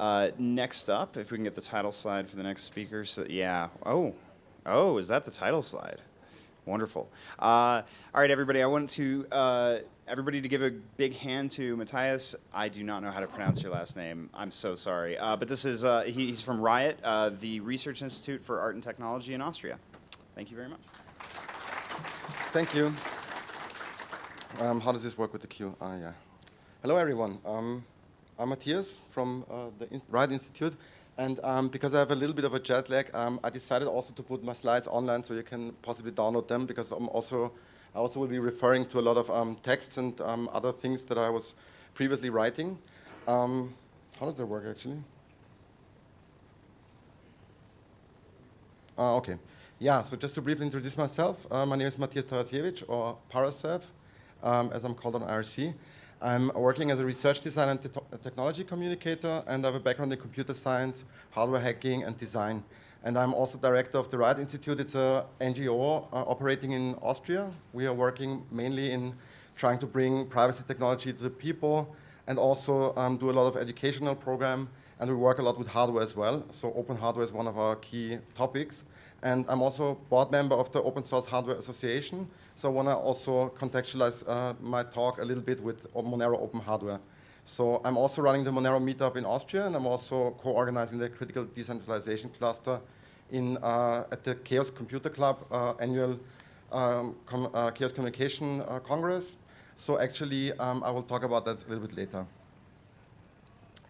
Uh, next up, if we can get the title slide for the next speaker. So, yeah. Oh, oh, is that the title slide? Wonderful. Uh, all right, everybody. I want to uh, everybody to give a big hand to Matthias. I do not know how to pronounce your last name. I'm so sorry. Uh, but this is uh, he, he's from RIAT, uh, the Research Institute for Art and Technology in Austria. Thank you very much. Thank you. Um, how does this work with the queue? Ah, yeah. Hello, everyone. Um, I'm Matthias from uh, the in Institute. And um, because I have a little bit of a jet lag, um, I decided also to put my slides online so you can possibly download them because I'm also, I also will be referring to a lot of um, texts and um, other things that I was previously writing. Um, how does that work actually? Uh, okay. Yeah, so just to briefly introduce myself, uh, my name is Matthias Tarasiewicz, or Parasew, um, as I'm called on IRC. I'm working as a research designer and te technology communicator, and I have a background in computer science, hardware hacking, and design. And I'm also director of the RIAT Institute. It's a NGO uh, operating in Austria. We are working mainly in trying to bring privacy technology to the people and also um, do a lot of educational program. And we work a lot with hardware as well. So open hardware is one of our key topics. And I'm also board member of the Open Source Hardware Association, so I want to also contextualize uh, my talk a little bit with Monero Open Hardware. So I'm also running the Monero meetup in Austria, and I'm also co-organizing the Critical Decentralization Cluster in, uh, at the Chaos Computer Club uh, annual um, com uh, Chaos Communication uh, Congress. So actually, um, I will talk about that a little bit later.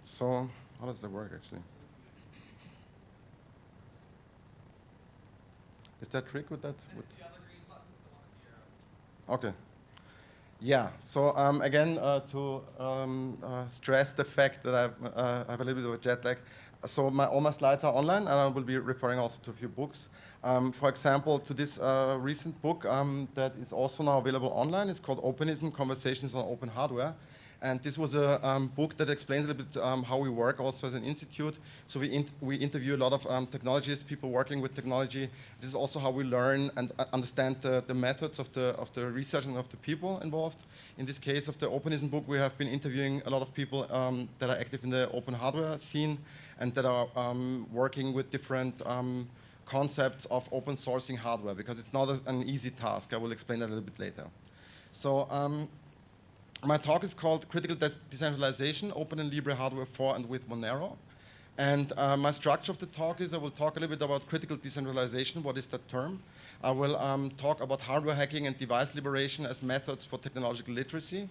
So how does that work actually? Is that trick with that? With Okay. Yeah, so um, again, uh, to um, uh, stress the fact that I've, uh, I have a little bit of a jet lag, so my, all my slides are online, and I will be referring also to a few books. Um, for example, to this uh, recent book um, that is also now available online. It's called Openism, Conversations on Open Hardware. And this was a um, book that explains a little bit um, how we work also as an institute. So we, in we interview a lot of um, technologists, people working with technology. This is also how we learn and uh, understand the, the, methods of the, of the research and of the people involved. In this case of the Openism book, we have been interviewing a lot of people um, that are active in the open hardware scene and that are um, working with different um, concepts of open sourcing hardware because it's not a, an easy task. I will explain that a little bit later. So my talk is called Critical De Decentralization, Open and Libre Hardware for and with Monero. And uh, my structure of the talk is I will talk a little bit about critical decentralization, what is that term. I will um, talk about hardware hacking and device liberation as methods for technological literacy.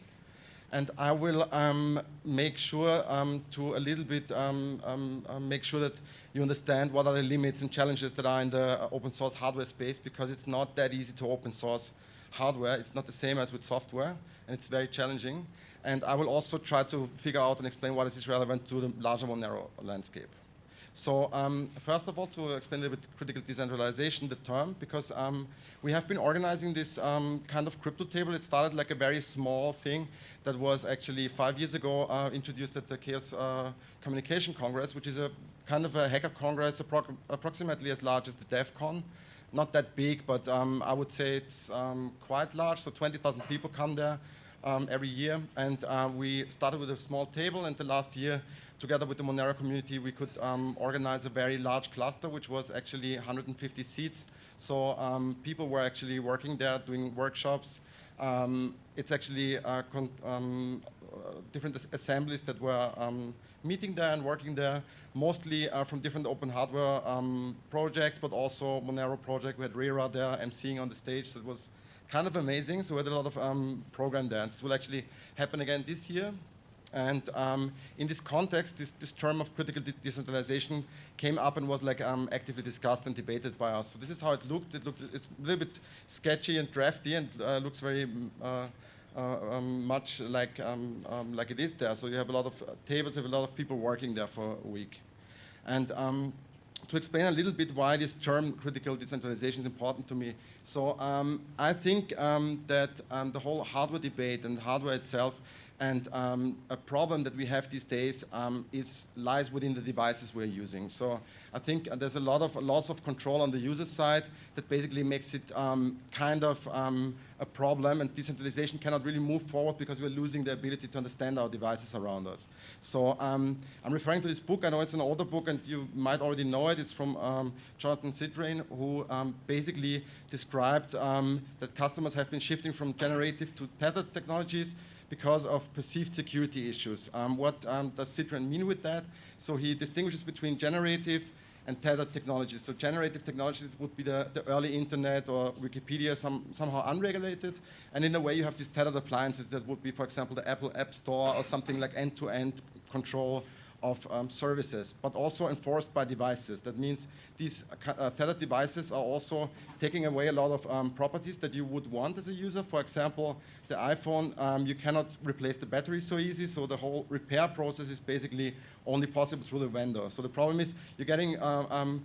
And I will um, make sure um, to a little bit um, um, uh, make sure that you understand what are the limits and challenges that are in the open source hardware space because it's not that easy to open source hardware. It's not the same as with software and it's very challenging. And I will also try to figure out and explain why this is relevant to the larger Monero landscape. So um, first of all, to explain a bit critical decentralization, the term, because um, we have been organizing this um, kind of crypto table. It started like a very small thing that was actually five years ago uh, introduced at the Chaos uh, Communication Congress, which is a kind of a hacker congress appro approximately as large as the DEF CON not that big, but um, I would say it's um, quite large. So 20,000 people come there um, every year. And uh, we started with a small table, and the last year, together with the Monero community, we could um, organize a very large cluster, which was actually 150 seats. So um, people were actually working there, doing workshops. It's actually uh, uh, different assemblies that were meeting there and working there, mostly uh, from different open hardware um, projects, but also Monero project. We had Rehrar there emceeing on the stage, so it was kind of amazing. So we had a lot of um, program there. And this will actually happen again this year. And um, in this context, this, this term of critical de decentralization came up and was like um, actively discussed and debated by us. So this is how it looked. It looked it's a little bit sketchy and drafty and uh, looks very uh, uh, um, much like um, um, like it is there. So you have a lot of tables, you have a lot of people working there for a week. And um, to explain a little bit why this term critical decentralization is important to me. So um, I think um, that the whole hardware debate and hardware itself And um, a problem that we have these days um, is lies within the devices we're using. So I think uh, there's a lot of loss of control on the user side that basically makes it um, kind of um, a problem, and decentralization cannot really move forward because we're losing the ability to understand our devices around us. So um, I'm referring to this book. I know it's an older book, and you might already know it. It's from um, Jonathan Zittrain, who basically described that customers have been shifting from generative to tethered technologies because of perceived security issues. Um, what um, does Zittrain mean with that? So he distinguishes between generative and tethered technologies. So generative technologies would be the, the early internet or Wikipedia, some, somehow unregulated. And in a way, you have these tethered appliances that would be, for example, the Apple App Store or something like end-to-end -end control of um, services, but also enforced by devices. That means these uh, tethered devices are also taking away a lot of um, properties that you would want as a user. For example, the iPhone, um, you cannot replace the battery so easy, so the whole repair process is basically only possible through the vendor. So the problem is you're getting uh, um,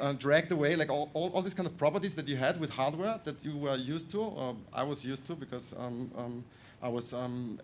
uh, dragged away, like all, all, all, these kind of properties that you had with hardware that you were used to, or I was used to because um, um, I was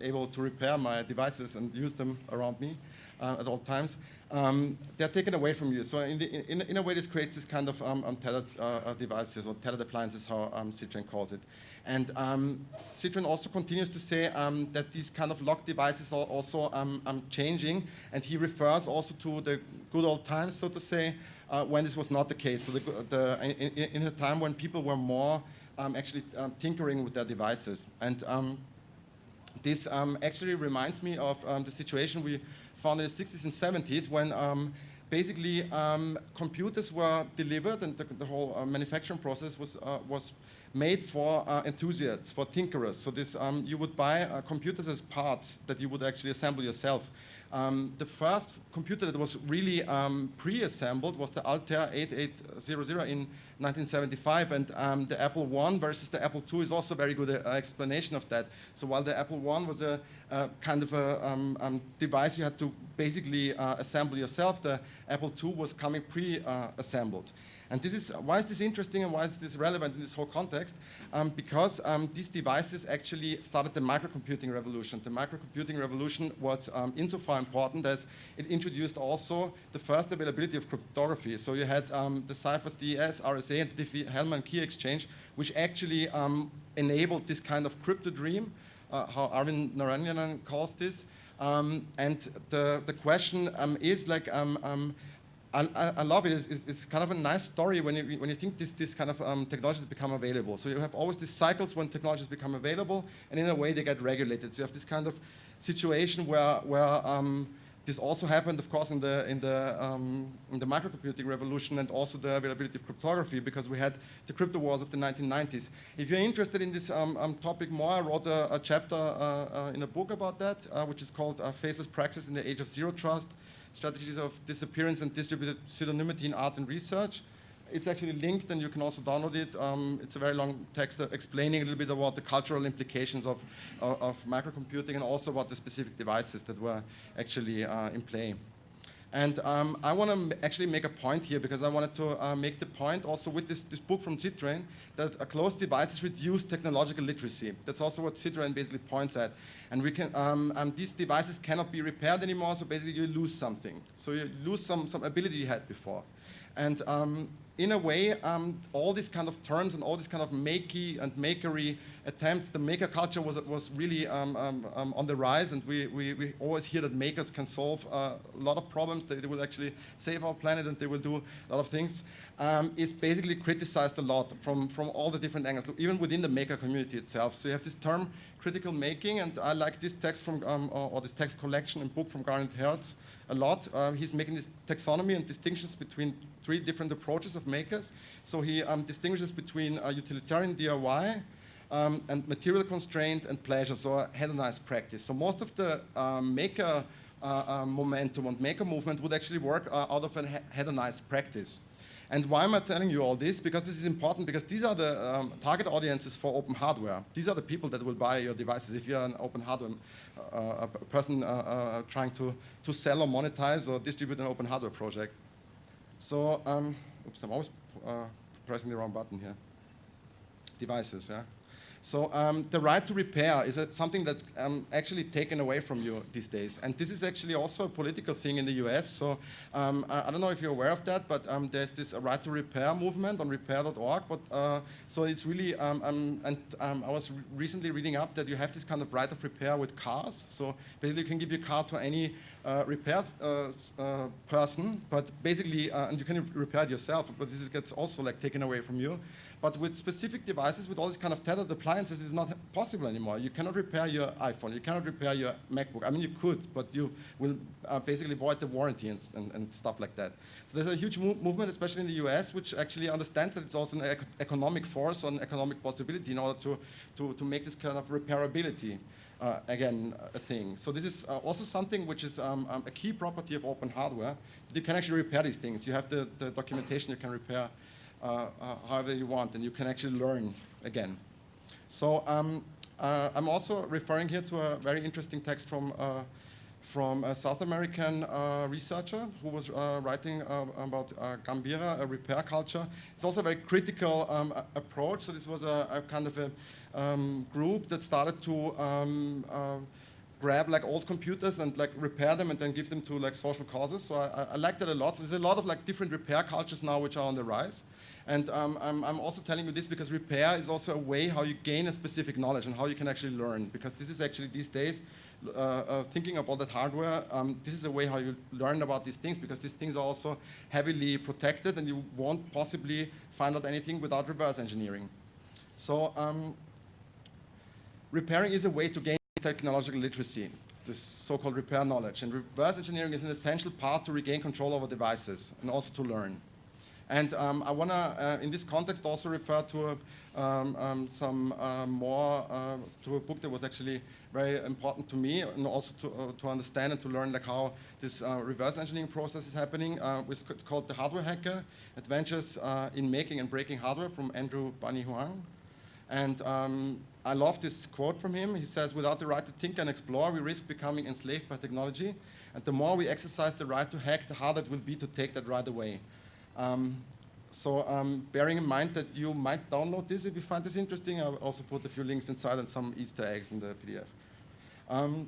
able to repair my devices and use them around me uh, at all times, um, they're taken away from you. So in, the, in, in, a way, this creates this kind of um, untethered uh, uh, devices or tethered appliances, how um, Zittrain calls it. And um, Zittrain also continues to say um, that these kind of locked devices are also um, um, changing, and he refers also to the good old times, so to say, uh, when this was not the case. So the, the, in, in, a time when people were more actually tinkering with their devices. And this actually reminds me of the situation we found in the 60s and 70s when um, basically um, computers were delivered and the, the whole uh, manufacturing process was, uh, was made for uh, enthusiasts, for tinkerers. So this, um, you would buy uh, computers as parts that you would actually assemble yourself. Um, the first computer that was really um, pre-assembled was the Altair 8800 in 1975, and um, the Apple I versus the Apple II is also a very good uh, explanation of that. So while the Apple I was a, a kind of a um, um, device you had to basically uh, assemble yourself, the Apple II was coming pre-assembled. And this is, why is this interesting and why is this relevant in this whole context? Um, because um, these devices actually started the microcomputing revolution. The microcomputing revolution was um, insofar important as it introduced also the first availability of cryptography. So you had um, the ciphers DES, RSA, and Diffie-Hellman key exchange, which actually um, enabled this kind of crypto dream, uh, how Arvind Narayanan calls this. Um, and the, the question is like, I, I, love it. It's, it's, kind of a nice story when you, when you think this, this kind of um, technologies become available. So you have always these cycles when technologies become available, and in a way they get regulated. So you have this kind of situation where, where um, this also happened, of course, in the, in, the, um, in the microcomputing revolution and also the availability of cryptography because we had the crypto wars of the 1990s. If you're interested in this um, um, topic more, I wrote a, a chapter uh, uh, in a book about that, uh, which is called uh, Faceless Praxis in the Age of Zero Trust strategies of disappearance and distributed pseudonymity in art and research. It's actually linked and you can also download it. Um, it's a very long text explaining a little bit about the cultural implications of, uh, of microcomputing and also about the specific devices that were actually uh, in play. And um, I want to actually make a point here because I wanted to uh, make the point also with this, this book from Zittrain that closed devices reduce technological literacy. That's also what Zittrain basically points at. And we can, um, um, these devices cannot be repaired anymore, so basically you lose something. So you lose some, some ability you had before. And um, in a way, um, all these kind of terms and all these kind of makey and makery attempts, the maker culture was, was really um, um, um, on the rise, and we, we, we, always hear that makers can solve uh, a lot of problems, they, they, will actually save our planet and they will do a lot of things, um, is basically criticized a lot from, from all the different angles, even within the maker community itself. So you have this term, critical making, and I like this text from, um, or, or, this text collection and book from Garnet Hertz, a lot. Um, he's making this taxonomy and distinctions between three different approaches of makers. So he um, distinguishes between uh, utilitarian DIY um, and material constraint and pleasure, so hedonized practice. So most of the um, maker uh, uh, momentum and maker movement would actually work uh, out of a hedonized practice. And why am I telling you all this? Because this is important because these are the um, target audiences for open hardware. These are the people that will buy your devices if you're an open hardware uh, person uh, uh, trying to, to sell or monetize or distribute an open hardware project. So, um, oops, I'm always pressing the wrong button here. Devices, yeah. So um, the right to repair is a, something that's um, actually taken away from you these days. And this is actually also a political thing in the US. So um, I, I, don't know if you're aware of that, but um, there's this uh, right to repair movement on repair.org. But uh, so it's really, um, um, and I was re recently reading up that you have this kind of right of repair with cars. So basically you can give your car to any uh, repairs uh, uh, person, but basically, uh, and you can repair it yourself, but this gets also like taken away from you. But with specific devices, with all these kind of tethered appliances, it's not possible anymore. You cannot repair your iPhone. You cannot repair your MacBook. I mean, you could, but you will uh, basically void the warranty and, and, and, stuff like that. So there's a huge mo movement, especially in the US, which actually understands that it's also an ec economic force or an economic possibility in order to, to, to make this kind of repairability. Uh, again, a thing. So this is uh, also something which is um, um, a key property of open hardware. You can actually repair these things. You have the, the documentation, you can repair however you want, and you can actually learn again. So um, uh, I'm also referring here to a very interesting text from from a South American uh, researcher who was uh, writing uh, about Gambiarra, a repair culture. It's also a very critical um, approach. So this was a, a kind of a um, group that started to um, grab like old computers and like repair them and then give them to like social causes. So I, I like that a lot. So there's a lot of like different repair cultures now which are on the rise. And um, I'm, I'm, also telling you this because repair is also a way how you gain a specific knowledge and how you can actually learn. Because this is actually these days, uh, uh, thinking about that hardware, um, this is a way how you learn about these things because these things are also heavily protected and you won't possibly find out anything without reverse engineering. So um, repairing is a way to gain technological literacy, this so-called repair knowledge. And reverse engineering is an essential part to regain control over devices and also to learn. And um, I want to, uh, in this context, also refer to um, um, some uh, more, uh, to a book that was actually very important to me and also to, uh, to understand and to learn like how this uh, reverse engineering process is happening. Uh, it's called The Hardware Hacker, Adventures in Making and Breaking Hardware from Andrew Bunny Huang. And um, I love this quote from him. He says, without the right to think and explore, we risk becoming enslaved by technology. And the more we exercise the right to hack, the harder it will be to take that right away. Um, so um, bearing in mind that you might download this if you find this interesting, I'll also put a few links inside and some Easter eggs in the PDF. Um,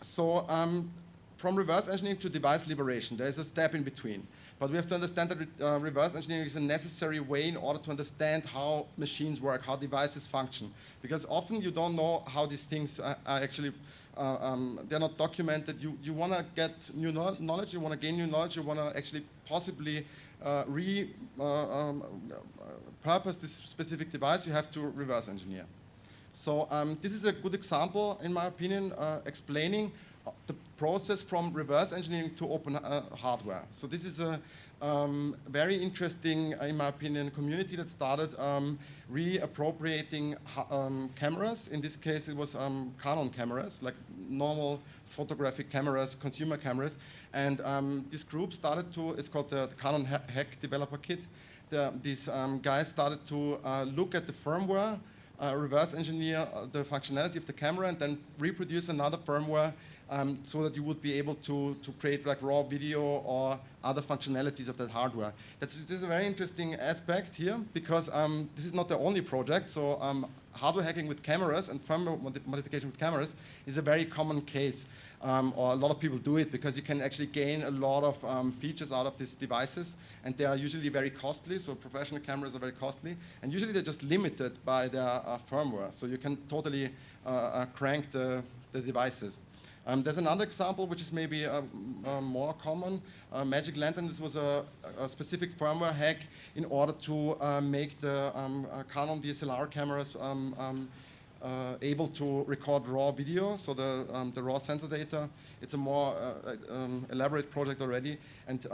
so um, from reverse engineering to device liberation, there is a step in between. But we have to understand that uh, reverse engineering is a necessary way in order to understand how machines work, how devices function. Because often you don't know how these things are, are actually, uh, um, they're not documented. You, you want to get new knowledge, you want to gain new knowledge, you want to actually possibly uh, re uh, um, purpose this specific device, you have to reverse engineer. So um, this is a good example, in my opinion, uh, explaining the process from reverse engineering to open uh, hardware. So this is a um, very interesting, in my opinion, community that started um, reappropriating um, cameras. In this case, it was um, Canon cameras, like normal photographic cameras, consumer cameras. And um, this group started to, it's called the, Canon Hack Developer Kit. The, these um, guys started to uh, look at the firmware, uh, reverse engineer uh, the functionality of the camera, and then reproduce another firmware um, so that you would be able to, to create like raw video or other functionalities of that hardware. That's, this is a very interesting aspect here because um, this is not the only project. So um, hardware hacking with cameras and firmware mod modification with cameras is a very common case. Um, or a lot of people do it because you can actually gain a lot of um, features out of these devices and they are usually very costly, so professional cameras are very costly and usually they're just limited by their uh, firmware, so you can totally uh, uh, crank the, the devices. Um, there's another example which is maybe uh, uh, more common. Uh, Magic Lantern, this was a, a, specific firmware hack in order to uh, make the um, uh, Canon DSLR cameras um, um, uh, able to record raw video, so the, the raw sensor data. It's a more elaborate project already. And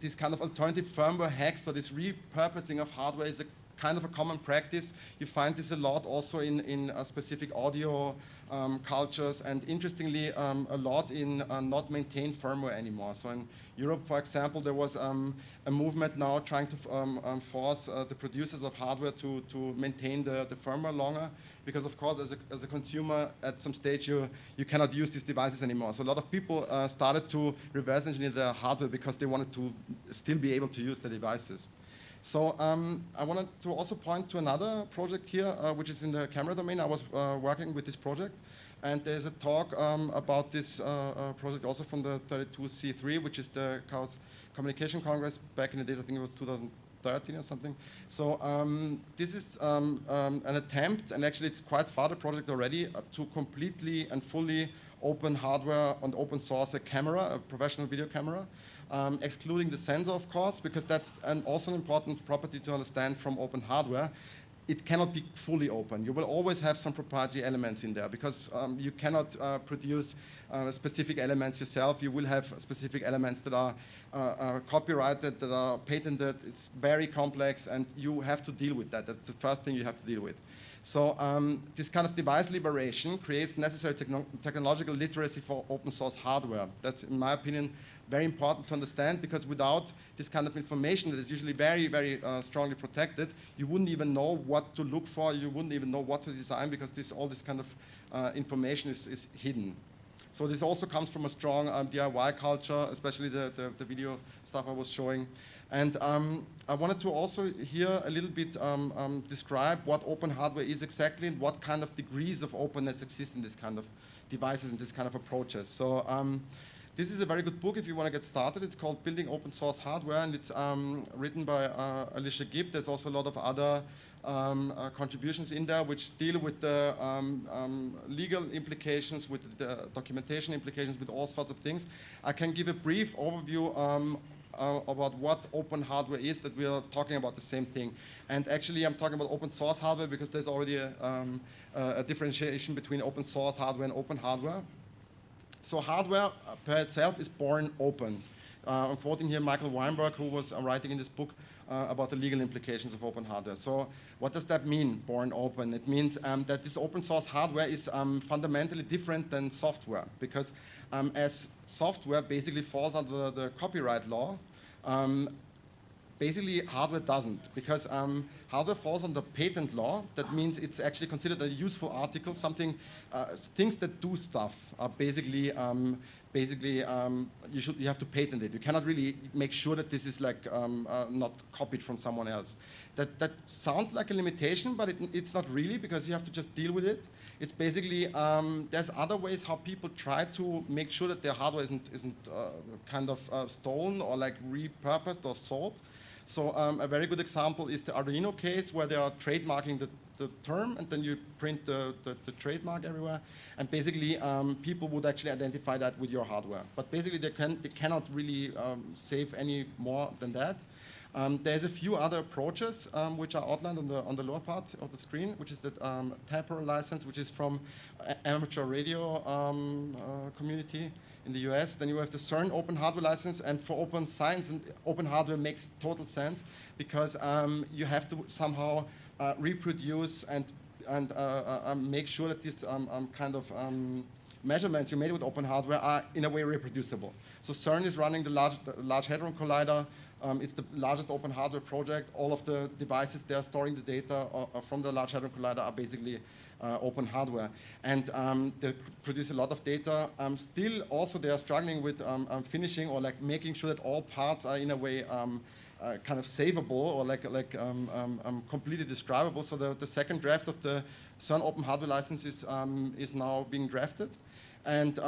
this kind of alternative firmware hacks for this repurposing of hardware is a kind of a common practice. You find this a lot also in, in specific audio um, cultures, and interestingly, um, a lot in uh, not maintained firmware anymore. So in Europe, for example, there was um, a movement now trying to um, um, force uh, the producers of hardware to, to maintain the, the firmware longer, because of course, as a, as a consumer, at some stage, you, you cannot use these devices anymore. So a lot of people uh, started to reverse engineer their hardware because they wanted to still be able to use the devices. So um, I wanted to also point to another project here, uh, which is in the camera domain. I was uh, working with this project. And there's a talk um, about this uh, uh, project also from the 32C3, which is the Chaos Communication Congress. Back in the days, I think it was 2013 or something. So um, this is um, um, an attempt, and actually it's quite far the project already, uh, to completely and fully open hardware and open source a camera, a professional video camera um, excluding the sensor, of course, because that's an, also an important property to understand from open hardware. It cannot be fully open. You will always have some proprietary elements in there because um, you cannot uh, produce uh, specific elements yourself. You will have specific elements that are, uh, are copyrighted, that are patented. It's very complex, and you have to deal with that. That's the first thing you have to deal with. So um, this kind of device liberation creates necessary techno technological literacy for open source hardware. That's, in my opinion, very important to understand because without this kind of information that is usually very, very uh, strongly protected, you wouldn't even know what to look for, you wouldn't even know what to design because this, all this kind of uh, information is, is hidden. So this also comes from a strong um, DIY culture, especially the, the, the, video stuff I was showing. And um, I wanted to also here a little bit um, um, describe what open hardware is exactly and what kind of degrees of openness exist in this kind of devices and this kind of approaches. So um, this is a very good book if you want to get started. It's called Building Open Source Hardware, and it's um, written by uh, Alicia Gibb. There's also a lot of other um, uh, contributions in there which deal with the um, um legal implications, with the documentation implications, with all sorts of things. I can give a brief overview um, uh, about what open hardware is, that we are talking about the same thing. And actually, I'm talking about open source hardware because there's already a, um, a differentiation between open source hardware and open hardware. So hardware uh, per itself is born open. Uh, I'm quoting here Michael Weinberg, who was uh, writing in this book uh, about the legal implications of open hardware. So what does that mean, born open? It means um, that this open source hardware is um, fundamentally different than software because um, as software basically falls under the copyright law, um, basically hardware doesn't because um, hardware falls under patent law. That means it's actually considered a useful article, something, uh, things that do stuff are basically, um, basically um, you, should, you have to patent it. You cannot really make sure that this is like um, uh, not copied from someone else. That, that sounds like a limitation, but it, it's not really because you have to just deal with it. It's basically, um, there's other ways how people try to make sure that their hardware isn't, isn't uh, kind of uh, stolen or like repurposed or sold. So um, a very good example is the Arduino case where they are trademarking the, the term and then you print the, the, the trademark everywhere. And basically um, people would actually identify that with your hardware. But basically they, can, they cannot really um, save any more than that. Um, there's a few other approaches um, which are outlined on the, on the lower part of the screen, which is the um, license, which is from amateur radio um, uh, community in the US. Then you have the CERN open hardware license, and for open science and open hardware makes total sense because um, you have to somehow uh, reproduce and and uh, uh, um, make sure that these um, um kind of um, measurements you made with open hardware are in a way reproducible. So CERN is running the Large, the large Hadron Collider. It's the largest open hardware project. All of the devices they are storing the data uh, from the Large Hadron Collider are basically uh, open hardware. And um, they produce a lot of data. Um, still, also, they are struggling with um, um, finishing or like making sure that all parts are in a way um, uh, kind of savable or like, like completely describable. So the, the second draft of the CERN open hardware license is, is now being drafted. And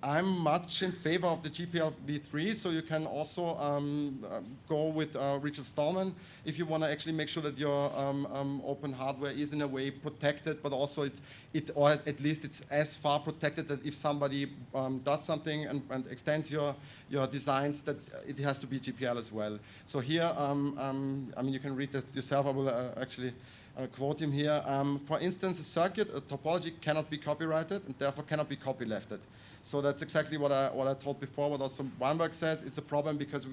I'm much in favor of the GPL v3, so you can also um, uh, go with uh, Richard Stallman if you want to actually make sure that your um, um, open hardware is in a way protected, but also it, it, or at least it's as far protected that if somebody um, does something and, and, extends your, your designs, that it has to be GPL as well. So here, um, um, I mean, you can read that yourself. I will uh, actually uh, quote him here. for instance, a circuit, a topology cannot be copyrighted and therefore cannot be copylefted. So that's exactly what I, what I told before, what also Weinberg says. It's a problem because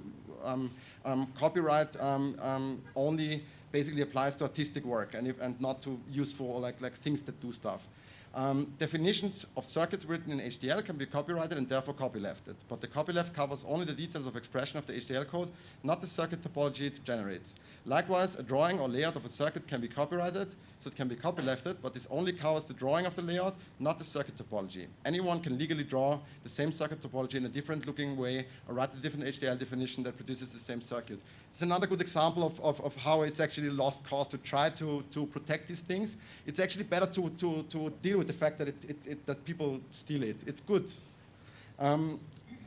um, um, copyright um, um, only basically applies to artistic work and, if, and not to useful like, like things that do stuff. Um, definitions of circuits written in HDL can be copyrighted and therefore copylefted, but the copyleft covers only the details of expression of the HDL code, not the circuit topology it generates. Likewise, a drawing or layout of a circuit can be copyrighted, so it can be copylefted, but this only covers the drawing of the layout, not the circuit topology. Anyone can legally draw the same circuit topology in a different looking way or write a different HDL definition that produces the same circuit. It's another good example of, of, of how it's actually lost cause to try to, to protect these things. It's actually better to, to, to deal with the fact that, it, it, it, that people steal it. It's good. Um,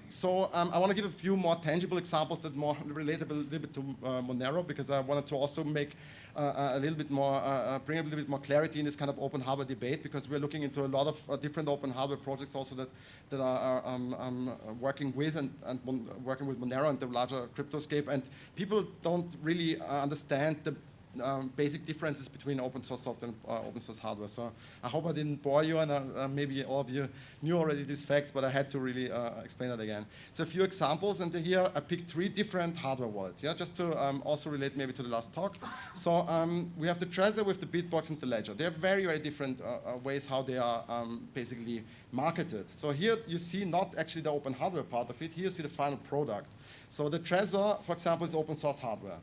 so um, I want to give a few more tangible examples that more relate a little bit to uh, Monero because I wanted to also make a little bit more, uh, uh, bring a little bit more clarity in this kind of open hardware debate because we're looking into a lot of uh, different open hardware projects also that, that are, um, um, working with and, and working with Monero and the larger cryptoscape. And people don't really uh, understand the um, basic differences between open source software and uh, open source hardware. So I hope I didn't bore you, and uh, uh, maybe all of you knew already these facts, but I had to really uh, explain it again. So a few examples, and here I picked three different hardware wallets, yeah, just to um, also relate maybe to the last talk. So um, we have the Trezor with the Bitbox and the Ledger. They are very, very different uh, uh, ways how they are um, basically marketed. So here you see not actually the open hardware part of it, here you see the final product. So the Trezor, for example, is open source hardware.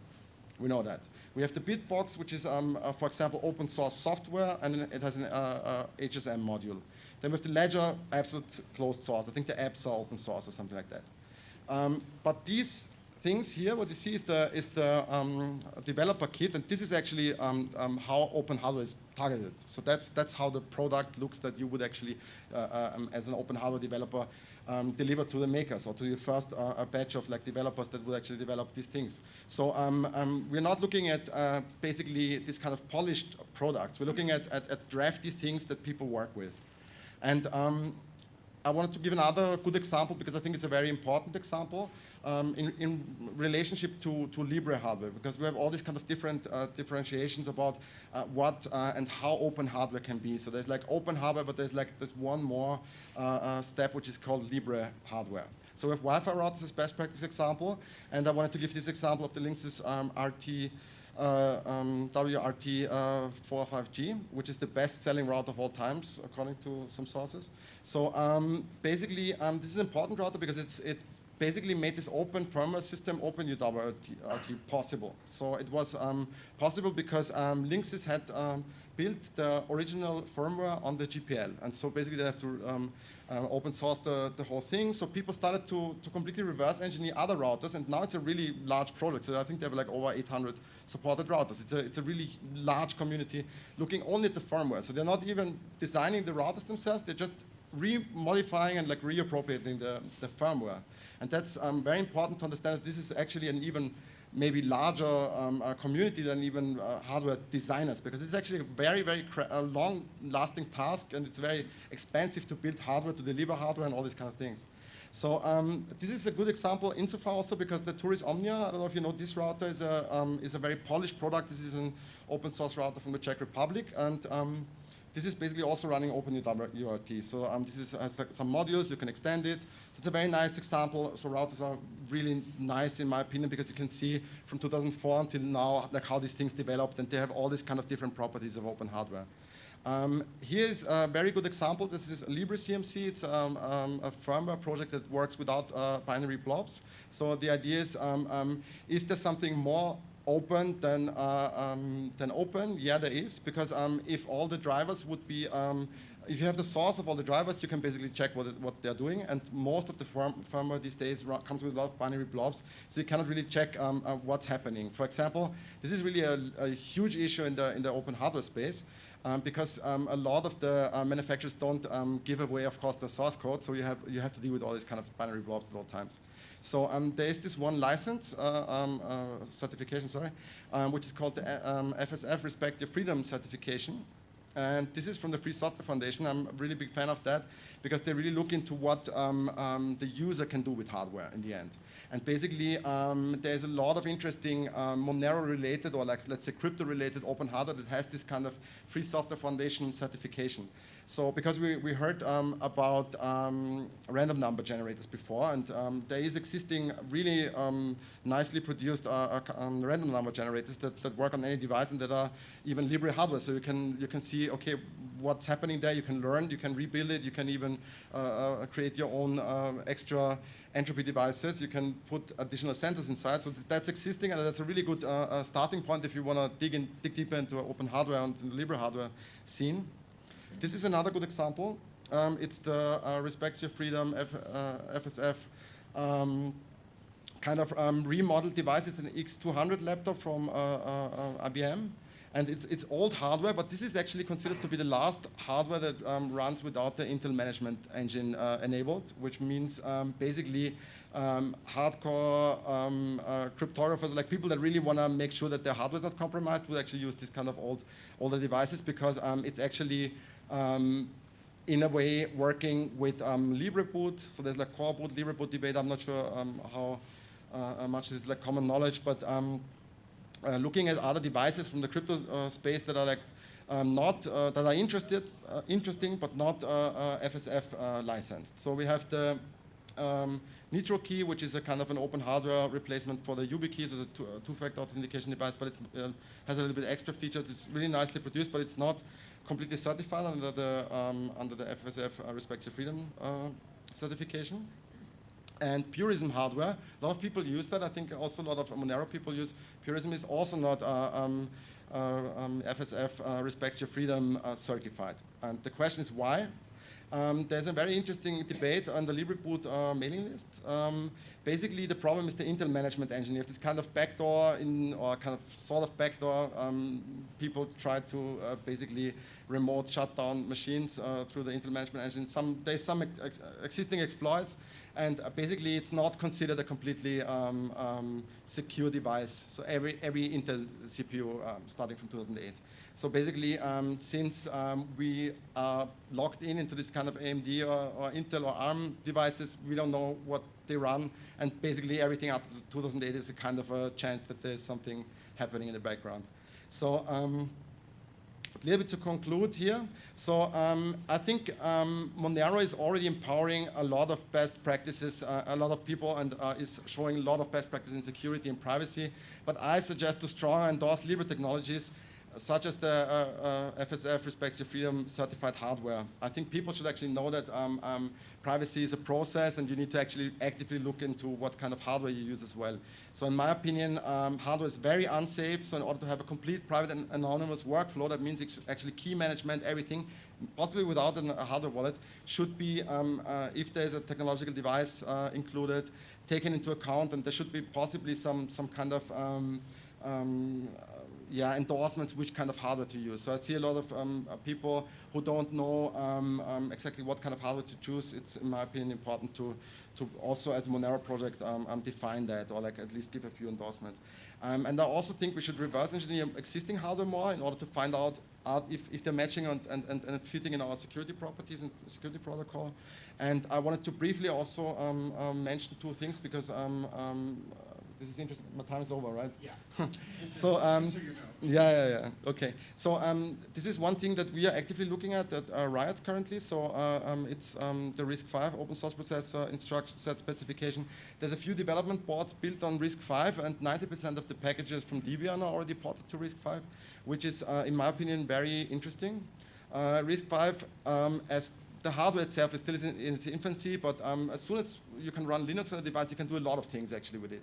We know that. We have the Bitbox, which is, um, uh, for example, open source software, and it has an uh, uh, HSM module. Then with the Ledger, absolute closed source. I think the apps are open source or something like that. Um, but these things here, what you see is the, is the um, developer kit, and this is actually um, um, how open hardware is targeted. So that's, that's how the product looks that you would actually, uh, uh um, as an open hardware developer, um, delivered to the makers or to your first uh, batch of like developers that would actually develop these things. So um, um, we're not looking at uh, basically this kind of polished products. We're looking at, at, at drafty things that people work with. And um, I wanted to give another good example because I think it's a very important example um, in, in, relationship to, to Libre hardware because we have all these kind of different uh, differentiations about uh, what uh, and how open hardware can be. So there's like open hardware, but there's like this one more uh, uh, step which is called Libre hardware. So we have Wi-Fi routers as best practice example, and I wanted to give this example of the Linksys um, RT uh, um, WRT uh, 45G, which is the best-selling router of all times, according to some sources. So um, basically, um, this is an important router because it's, it basically made this open firmware system, OpenWrt possible. So it was um, possible because um, Linksys had um, built the original firmware on the GPL. And so basically they have to um, uh, open source the, the whole thing. So people started to, to completely reverse engineer other routers. And now it's a really large project. So I think they have like over 800 supported routers. It's a, it's a really large community looking only at the firmware. So they're not even designing the routers themselves. They're just re-modifying and like reappropriating the, the firmware. And that's um, very important to understand that this is actually an even maybe larger um, uh, community than even uh, hardware designers because it's actually a very, very long-lasting task and it's very expensive to build hardware, to deliver hardware and all these kind of things. So um, this is a good example insofar also because the Turris Omnia, I don't know if you know this router, is a, um, is a very polished product. This is an open source router from the Czech Republic. and um, this is basically also running OpenWrt. So um, this is, has some modules, you can extend it. So it's a very nice example. So routers are really nice in my opinion because you can see from 2004 until now like how these things developed and they have all these kind of different properties of open hardware. Um, here's a very good example. This is LibreCMC. It's um, um, a firmware project that works without uh, binary blobs. So the idea is, um, um, is there something more open than, uh, um, than open? Yeah, there is, because um, if all the drivers would be, um, if you have the source of all the drivers, you can basically check what, what they're doing, and most of the firm firmware these days comes with a lot of binary blobs, so you cannot really check um, uh, what's happening. For example, this is really a, a, huge issue in the, in the open hardware space, um, because um, a lot of the uh, manufacturers don't um, give away, of course, the source code, so you have, you have to deal with all these kind of binary blobs at all times. So um, there is this one license, uh, um, uh, certification, sorry, um, which is called the FSF um, Respect Your Freedom Certification. And this is from the Free Software Foundation. I'm a really big fan of that because they really look into what um, um, the user can do with hardware in the end. And basically, there's a lot of interesting Monero-related or like, let's say crypto-related open hardware that has this kind of Free Software Foundation certification. So because we, we heard um, about um, random number generators before, and um, there is existing really um, nicely produced uh, uh, um, random number generators that, that work on any device and that are even Libre hardware. So you can you can see okay what's happening there. You can learn. You can rebuild it. You can even uh, uh, create your own uh, extra entropy devices. You can put additional sensors inside. So that's existing, and that's a really good uh, starting point if you want to dig in, dig deeper into open hardware and Libre hardware scene. This is another good example. Um, it's the uh, Respect Your Freedom F, uh, FSF um, kind of um, remodeled device. It's an X200 laptop from uh, uh, IBM. And it's, it's old hardware, but this is actually considered to be the last hardware that um, runs without the Intel management engine uh, enabled, which means um, basically um, hardcore uh, cryptographers, like people that really want to make sure that their hardware is not compromised, would actually use this kind of old older devices because it's actually um, in a way working with um, LibreBoot. So there's like coreboot, LibreBoot debate. I'm not sure um, how uh, much this is like common knowledge, but um, uh, looking at other devices from the crypto uh, space that are like um, not uh, that are interested, uh, interesting, but not FSF uh, uh, licensed. So we have the um, Nitrokey, which is a kind of an open hardware replacement for the YubiKey, so the two-factor authentication device, but it has a little bit extra features. It's really nicely produced, but it's not completely certified under the um, under the FSF uh, Respect Your Freedom uh, certification. And Purism hardware, a lot of people use that. I think also a lot of Monero people use. Purism is also not uh, um, uh, um, FSF uh, Respect Your Freedom uh, certified. And the question is why? Um, there's a very interesting debate on the LibreBoot uh, mailing list. Um, basically, the problem is the Intel management engine. You have this kind of backdoor, in, or kind of sort of backdoor. Um, people try to uh, basically remote shutdown machines uh, through the Intel management engine. Some, there's some ex existing exploits, and uh, basically it's not considered a completely um, um, secure device. So every, every Intel CPU um, starting from 2008. So basically, um, since um, we are locked in into this kind of AMD or, or, Intel or ARM devices, we don't know what they run, and basically everything after 2008 is a kind of a chance that there's something happening in the background. So um, a little bit to conclude here. So um, I think um, Monero is already empowering a lot of best practices, uh, a lot of people, and uh, is showing a lot of best practices in security and privacy. But I suggest to strongly endorse Libre technologies such as the uh, uh, FSF Respects Your Freedom certified hardware. I think people should actually know that um, um, privacy is a process and you need to actually actively look into what kind of hardware you use as well. So in my opinion, um, hardware is very unsafe. So in order to have a complete private and anonymous workflow, that means actually key management, everything, possibly without a hardware wallet, should be, um, uh, if there's a technological device uh, included, taken into account and there should be possibly some, some kind of um, um, yeah, endorsements which kind of hardware to use. So I see a lot of um, uh, people who don't know um, um, exactly what kind of hardware to choose. It's, in my opinion, important to, to also, as Monero project, um, um, define that or like at least give a few endorsements. And I also think we should reverse engineer existing hardware more in order to find out if, if they're matching and, and, and, and, fitting in our security properties and security protocol. And I wanted to briefly also mention two things because this is interesting. My time is over, right? Yeah. so, um, so you know. yeah, yeah, yeah. Okay. So um, this is one thing that we are actively looking at at uh, RIAT currently. So uh, um, it's um, the RISC-V open source processor instruction set specification. There's a few development boards built on RISC-V, and 90% of the packages from Debian are already ported to RISC-V, which is, uh, in my opinion, very interesting. Uh, RISC-V, um, as the hardware itself is still in, its infancy, but um, as soon as you can run Linux on a device, you can do a lot of things actually with it.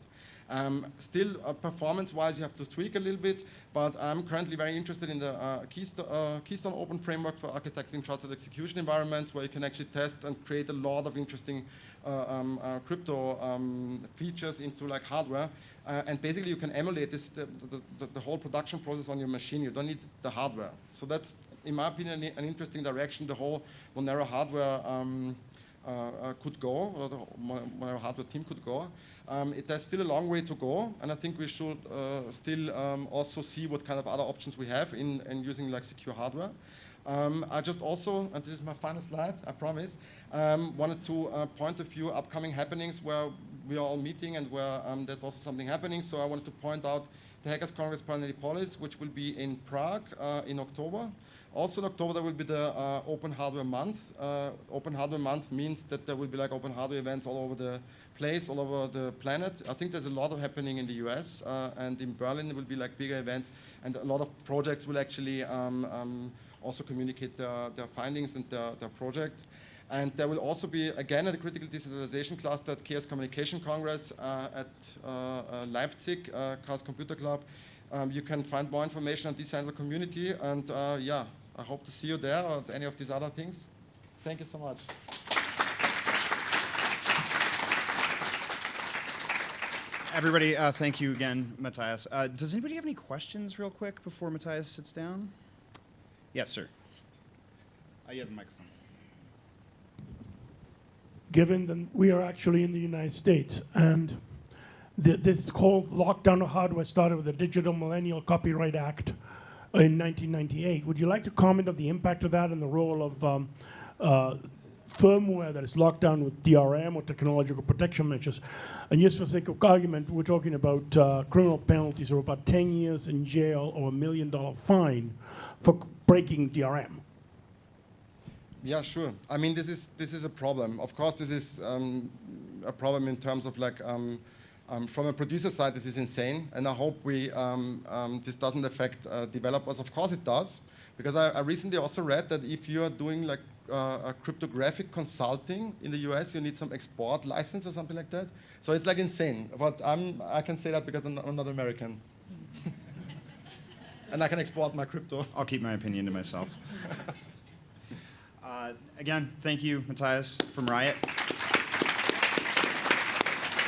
Um, still, uh, performance-wise, you have to tweak a little bit, but I'm currently very interested in the uh, Keystone, uh, Keystone, Open framework for architecting trusted execution environments, where you can actually test and create a lot of interesting uh, um, uh, crypto um, features into like hardware. Uh, and basically, you can emulate this the, the, the, whole production process on your machine. You don't need the hardware. So that's, in my opinion, an interesting direction the whole Monero hardware um, could go, or the Monero hardware team could go. Um, it has still a long way to go, and I think we should uh, still um, also see what kind of other options we have in, in using like secure hardware. Um, I just also, and this is my final slide, I promise, um, wanted to uh, point a few upcoming happenings where we are all meeting and where um, there's also something happening. So I wanted to point out the Hackers Congress Paralelní Polis, which will be in Prague uh, in October. Also in October there will be the uh, Open Hardware Month. Uh, open Hardware Month means that there will be like open hardware events all over the place, all over the planet. I think there's a lot of happening in the US uh, and in Berlin there will be like bigger events and a lot of projects will actually um, um, also communicate their, their findings and their, their project. And there will also be, again, at the Critical Decentralization Cluster at Chaos Communication Congress uh, at uh, uh, Leipzig, Chaos Computer Club. Um, you can find more information on Decentralized Community. And yeah, I hope to see you there or any of these other things. Thank you so much. Everybody, uh, thank you again, Matthias. Uh, does anybody have any questions, real quick, before Matthias sits down? Yes, sir. Uh, you have the microphone. Given that we are actually in the United States and th- this whole lockdown of hardware started with the Digital Millennium Copyright Act in 1998. Would you like to comment on the impact of that and the role of um, uh, firmware that is locked down with DRM or technological protection measures? And just for sake of argument, we're talking about uh, criminal penalties of about 10 years in jail or a million dollar fine for breaking DRM. Yeah, sure. I mean, this is this is a problem. Of course, this is um, a problem in terms of like um, um, from a producer side, this is insane, and I hope we um, um, this doesn't affect uh, developers. Of course, it does, because I, I recently also read that if you are doing like uh, cryptographic consulting in the US, you need some export license or something like that. So it's like insane. But I'm I can say that because I'm not, I'm not American. And I can export my crypto. I'll keep my opinion to myself. uh, again, thank you, Matthias from RIAT.